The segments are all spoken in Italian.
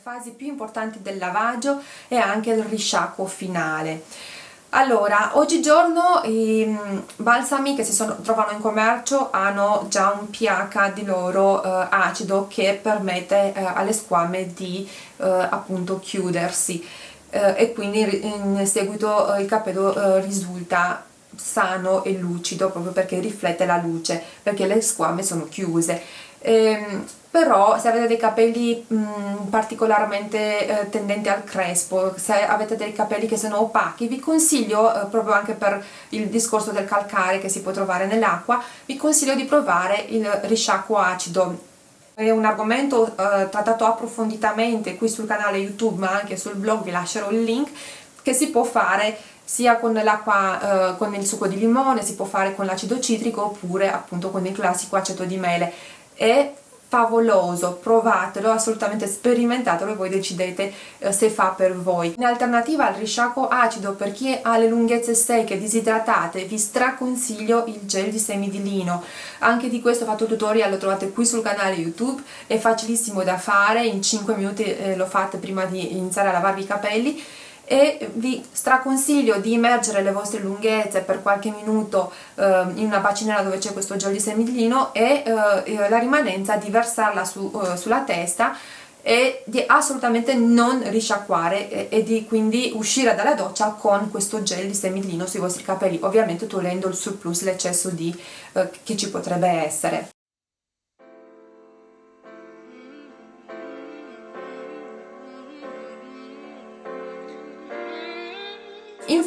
fasi più importanti del lavaggio e anche il risciacquo finale. Allora, oggigiorno i balsami che si sono, trovano in commercio hanno già un pH di loro eh, acido che permette eh, alle squame di eh, appunto chiudersi eh, e quindi in seguito eh, il capello eh, risulta sano e lucido proprio perché riflette la luce perché le squame sono chiuse ehm, però se avete dei capelli mh, mm, particolarmente eh, tendenti al crespo, se avete dei capelli che sono opachi, vi consiglio, eh, proprio anche per il discorso del calcare che si può trovare nell'acqua, vi consiglio di provare il risciacquo acido. È un argomento eh, trattato approfonditamente qui sul canale YouTube ma anche sul blog, vi lascerò il link, che si può fare sia con l'acqua, eh, con il succo di limone, si può fare con l'acido citrico oppure appunto con il classico aceto di mele. È favoloso, provatelo, assolutamente sperimentatelo e voi decidete eh, se fa per voi. In alternativa al risciacquo acido per chi ha le lunghezze secche disidratate vi straconsiglio il gel di semi di lino, anche di questo ho fatto tutorial, lo trovate qui sul canale YouTube, è facilissimo da fare, in 5 minuti eh, lo fate prima di iniziare a lavarvi i capelli e vi straconsiglio di immergere le vostre lunghezze per qualche minuto eh, in una bacinella dove c'è questo gel di semillino e eh, la rimanenza di versarla su, eh, sulla testa e di assolutamente non risciacquare e, e, di quindi uscire dalla doccia con questo gel di semillino sui vostri capelli ovviamente togliendo il surplus, l'eccesso eh, che ci potrebbe essere.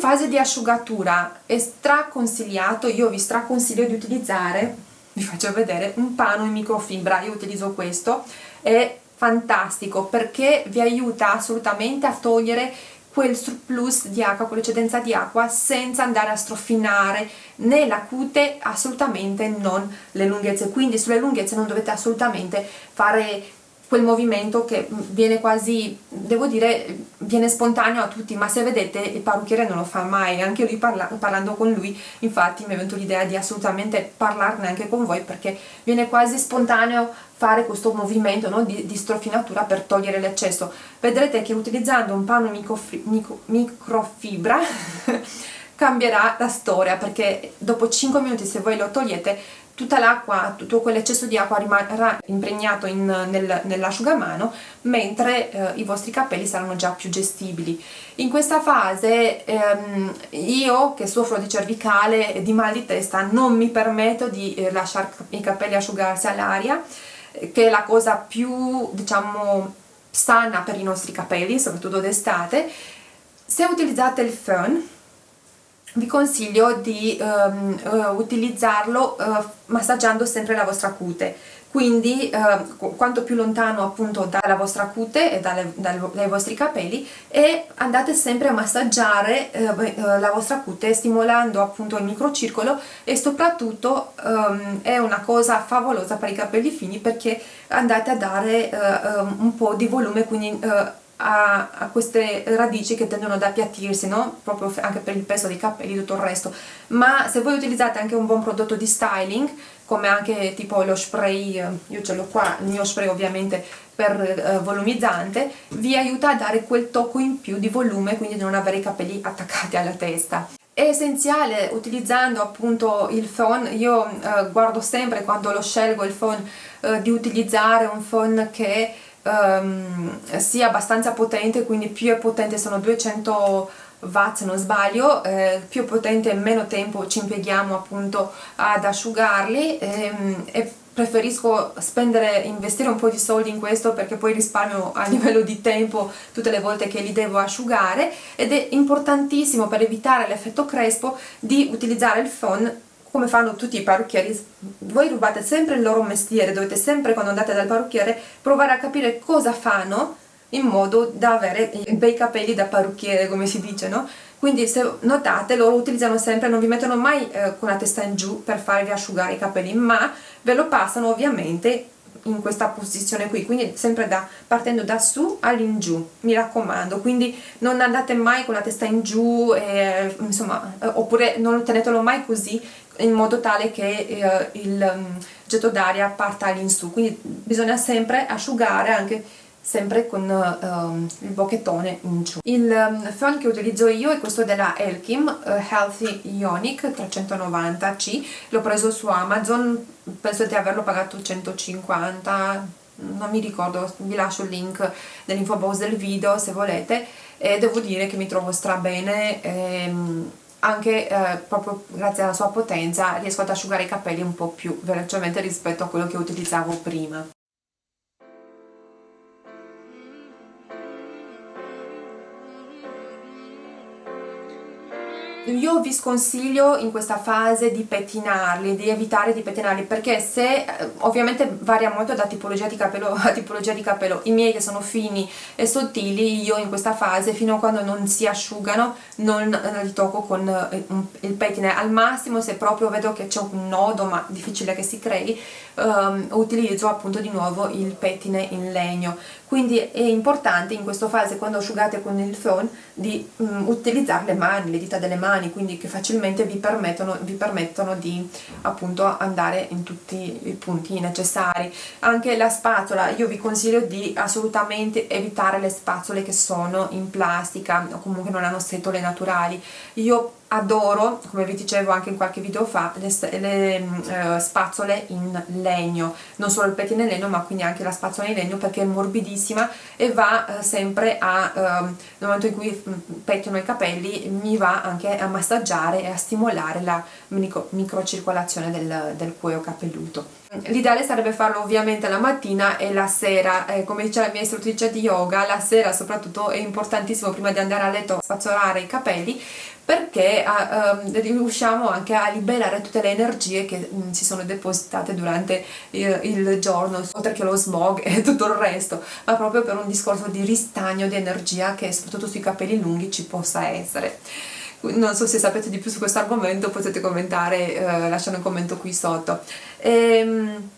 Fase di asciugatura è straconsigliato, io vi straconsiglio di utilizzare, vi faccio vedere, un pano in microfibra, io utilizzo questo, è fantastico perché vi aiuta assolutamente a togliere quel surplus di acqua, quell'eccedenza di acqua senza andare a strofinare né la cute assolutamente non le lunghezze. Quindi sulle lunghezze non dovete assolutamente fare quel movimento che viene quasi, devo dire, viene spontaneo a tutti, ma se vedete il parrucchiere non lo fa mai, anche lui parla, parlando con lui, infatti mi è venuto l'idea di assolutamente parlarne anche con voi perché viene quasi spontaneo fare questo movimento no, di, di, strofinatura per togliere l'eccesso. Vedrete che utilizzando un panno micro, microfibra cambierà la storia perché dopo 5 minuti se voi lo togliete tutta l'acqua, tutto quell'eccesso di acqua rimarrà impregnato in, nel, nell'asciugamano mentre eh, i vostri capelli saranno già più gestibili. In questa fase ehm, io che soffro di cervicale e di mal di testa non mi permetto di eh, lasciare i capelli asciugarsi all'aria che è la cosa più diciamo sana per i nostri capelli, soprattutto d'estate. Se utilizzate il fern vi consiglio di um, uh, utilizzarlo uh, massaggiando sempre la vostra cute. Quindi uh, quanto più lontano appunto dalla vostra cute e dalle, dai, dai vostri capelli e andate sempre a massaggiare la vostra cute stimolando appunto il microcircolo e soprattutto um, è una cosa favolosa per i capelli fini perché andate a dare un po' di volume quindi a, a, queste radici che tendono ad appiattirsi, no? proprio anche per il peso dei capelli e tutto il resto, ma se voi utilizzate anche un buon prodotto di styling, come anche tipo lo spray, io ce l'ho qua, il mio spray ovviamente per eh, volumizzante, vi aiuta a dare quel tocco in più di volume, quindi di non avere i capelli attaccati alla testa. È essenziale utilizzando appunto il phone, io eh, guardo sempre quando lo scelgo il phone eh, di utilizzare un phone che um, sia abbastanza potente, quindi più è potente sono 200 watt se non sbaglio, eh, più potente meno tempo ci impieghiamo appunto ad asciugarli ehm, e preferisco spendere, investire un po' di soldi in questo perché poi risparmio a livello di tempo tutte le volte che li devo asciugare ed è importantissimo per evitare l'effetto crespo di utilizzare il phone come fanno tutti i parrucchieri, voi rubate sempre il loro mestiere, dovete sempre quando andate dal parrucchiere provare a capire cosa fanno in modo da avere bei capelli da parrucchiere come si dice, no? Quindi se notate loro utilizzano sempre, non vi mettono mai eh, con la testa in giù per farvi asciugare i capelli, ma ve lo passano ovviamente in questa posizione qui quindi sempre da, partendo da su all'ingiù mi raccomando quindi non andate mai con la testa in giù eh, insomma eh, oppure non tenetelo mai così in modo tale che eh, il um, getto d'aria parta all'insù quindi bisogna sempre asciugare anche sempre con um, il bocchettone in giù. Il um, phon che utilizzo io è questo della Elkim uh, Healthy Ionic 390C, l'ho preso su Amazon, penso di averlo pagato 150 non mi ricordo, vi lascio il link nell'info box del video se volete e devo dire che mi trovo stra bene ehm, anche eh, proprio grazie alla sua potenza riesco ad asciugare i capelli un po' più velocemente rispetto a quello che utilizzavo prima. Io vi sconsiglio in questa fase di pettinarli, di evitare di pettinarli perché se eh, ovviamente varia molto da tipologia di capello a tipologia di capello. I miei che sono fini e sottili io in questa fase fino a quando non si asciugano non li tocco con eh, il pettine. Al massimo se proprio vedo che c'è un nodo ma difficile che si crei um, utilizzo appunto di nuovo il pettine in legno. Quindi è importante in questa fase quando asciugate con il phon di um, utilizzare le mani, le dita delle mani quindi che facilmente vi permettono, vi permettono di appunto andare in tutti i punti necessari. Anche la spatola io vi consiglio di assolutamente evitare le spazzole che sono in plastica o comunque non hanno setole naturali. Io adoro, come vi dicevo anche in qualche video fa, le, le uh, spazzole in legno, non solo il pettine in legno ma quindi anche la spazzola in legno perché è morbidissima e va uh, sempre a, uh, nel momento in cui mm, pettino i capelli, mi va anche a massaggiare e a stimolare la micro, microcircolazione del, del cuoio capelluto. L'ideale sarebbe farlo ovviamente la mattina e la sera, eh, come dice la mia istruttrice di yoga, la sera soprattutto è importantissimo prima di andare a letto spazzolare i capelli perché uh, um, riusciamo anche a liberare tutte le energie che um, si sono depositate durante il, il, giorno, oltre che lo smog e tutto il resto, ma proprio per un discorso di ristagno di energia che soprattutto sui capelli lunghi ci possa essere non so se sapete di più su questo argomento potete commentare, eh, lasciare un commento qui sotto. Ehm,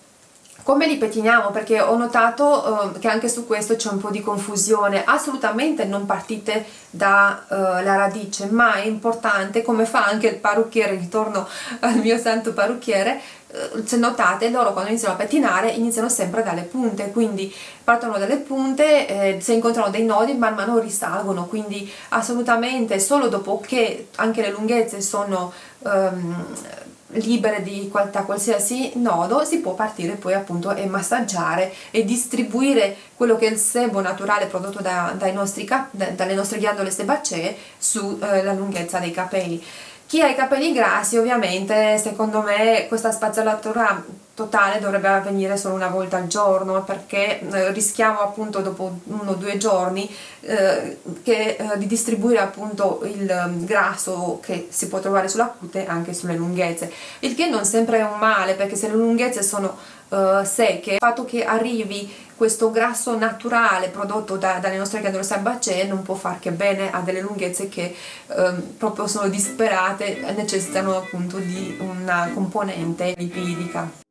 come li pettiniamo? Perché ho notato uh, che anche su questo c'è un po' di confusione. Assolutamente non partite dalla uh, radice, ma è importante, come fa anche il parrucchiere, ritorno al mio santo parrucchiere, uh, se notate loro quando iniziano a pettinare iniziano sempre dalle punte, quindi partono dalle punte, eh, se incontrano dei nodi man mano risalgono, quindi assolutamente solo dopo che anche le lunghezze sono... Um, libere di qualsiasi nodo si può partire poi appunto e massaggiare e distribuire quello che è il sebo naturale prodotto da, nostri da, dalle nostre ghiandole sebacee sulla eh, lunghezza dei capelli chi ha i capelli grassi ovviamente secondo me questa spazzolatura totale dovrebbe avvenire solo una volta al giorno perché eh, rischiamo appunto dopo uno o due giorni eh, che, eh, di distribuire appunto il um, grasso che si può trovare sulla cute anche sulle lunghezze. Il che non sempre è un male perché se le lunghezze sono uh, secche il fatto che arrivi questo grasso naturale prodotto da, dalle nostre ghiandole sebacee non può far che bene a delle lunghezze che um, proprio sono disperate e necessitano appunto di una componente lipidica